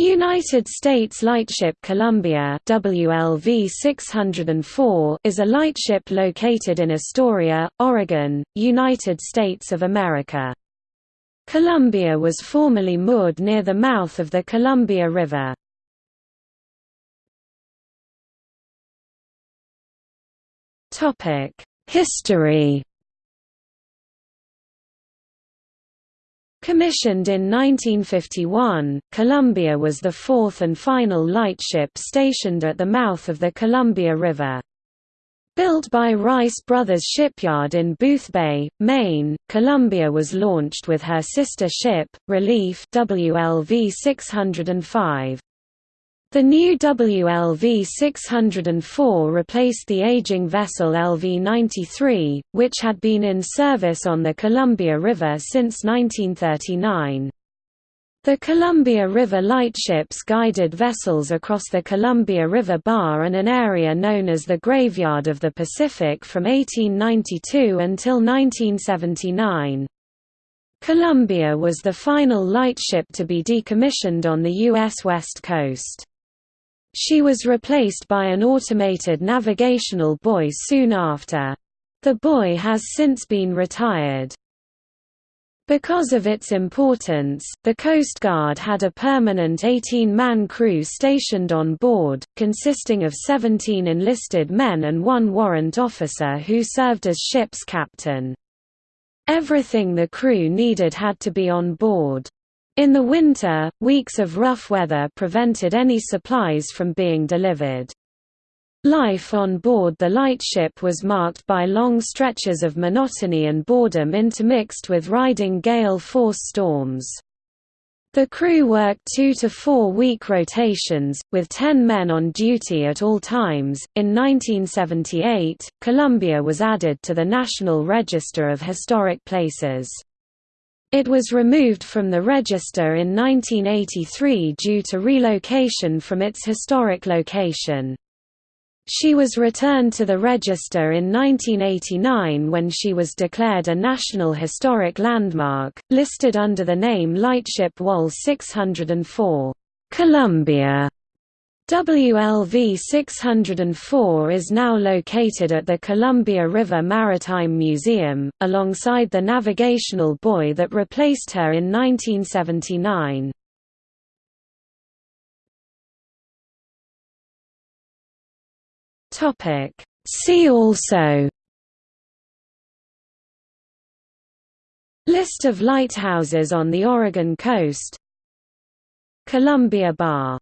United States Lightship Columbia WLV 604 is a lightship located in Astoria, Oregon, United States of America. Columbia was formerly moored near the mouth of the Columbia River. History Commissioned in 1951, Columbia was the fourth and final lightship stationed at the mouth of the Columbia River. Built by Rice Brothers Shipyard in Boothbay, Maine, Columbia was launched with her sister ship, Relief WLV 605. The new WLV 604 replaced the aging vessel LV 93, which had been in service on the Columbia River since 1939. The Columbia River lightships guided vessels across the Columbia River Bar and an area known as the Graveyard of the Pacific from 1892 until 1979. Columbia was the final lightship to be decommissioned on the U.S. West Coast. She was replaced by an automated navigational buoy soon after. The buoy has since been retired. Because of its importance, the Coast Guard had a permanent 18-man crew stationed on board, consisting of 17 enlisted men and one warrant officer who served as ship's captain. Everything the crew needed had to be on board. In the winter, weeks of rough weather prevented any supplies from being delivered. Life on board the lightship was marked by long stretches of monotony and boredom intermixed with riding gale-force storms. The crew worked two to four week rotations, with ten men on duty at all times. In 1978, Columbia was added to the National Register of Historic Places. It was removed from the register in 1983 due to relocation from its historic location. She was returned to the register in 1989 when she was declared a National Historic Landmark, listed under the name Lightship WAL 604, Columbia. WLV 604 is now located at the Columbia River Maritime Museum, alongside the navigational buoy that replaced her in 1979. See also List of lighthouses on the Oregon coast Columbia Bar